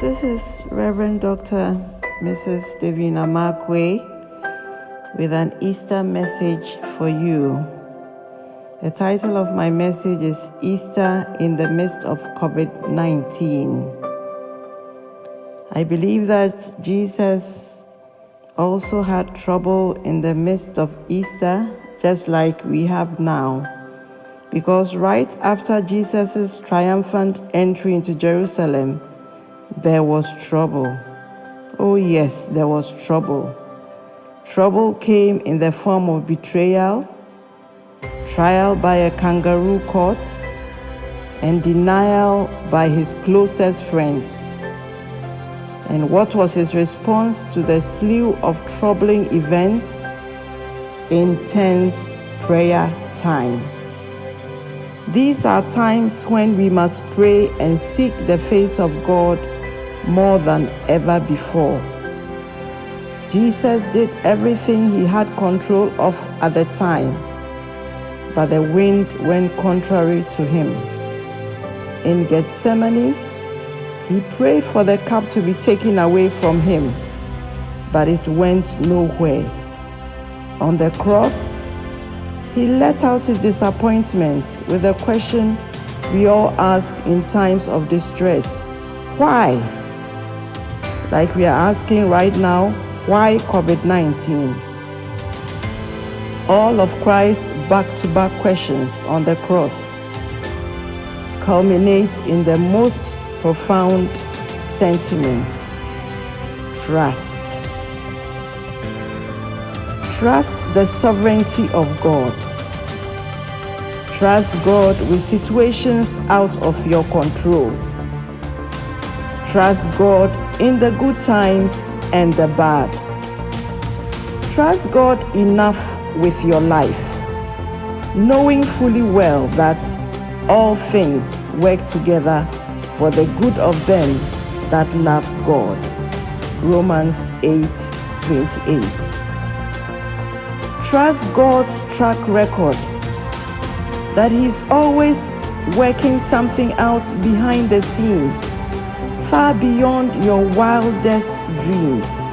this is Reverend Dr. Mrs. Davina Markwe with an Easter message for you. The title of my message is Easter in the Midst of COVID 19. I believe that Jesus also had trouble in the midst of Easter, just like we have now. Because right after Jesus' triumphant entry into Jerusalem, there was trouble. Oh, yes, there was trouble. Trouble came in the form of betrayal, trial by a kangaroo court, and denial by his closest friends. And what was his response to the slew of troubling events? Intense prayer time. These are times when we must pray and seek the face of God more than ever before. Jesus did everything he had control of at the time, but the wind went contrary to him. In Gethsemane, he prayed for the cup to be taken away from him, but it went nowhere. On the cross, he let out his disappointment with a question we all ask in times of distress Why? Like we are asking right now, why COVID 19? All of Christ's back to back questions on the cross culminate in the most profound sentiment trust. Trust the sovereignty of God. Trust God with situations out of your control. Trust God in the good times and the bad. Trust God enough with your life, knowing fully well that all things work together for the good of them that love God. Romans 8 28. Trust God's track record that He's always working something out behind the scenes far beyond your wildest dreams.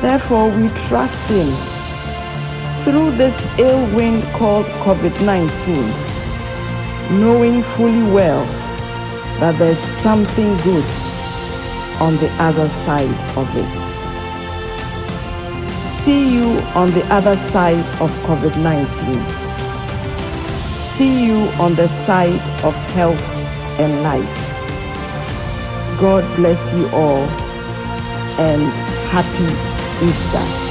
Therefore, we trust Him through this ill wind called COVID 19, knowing fully well that there's something good on the other side of it. See you on the other side of COVID 19. See you on the side of health and life. God bless you all and happy Easter.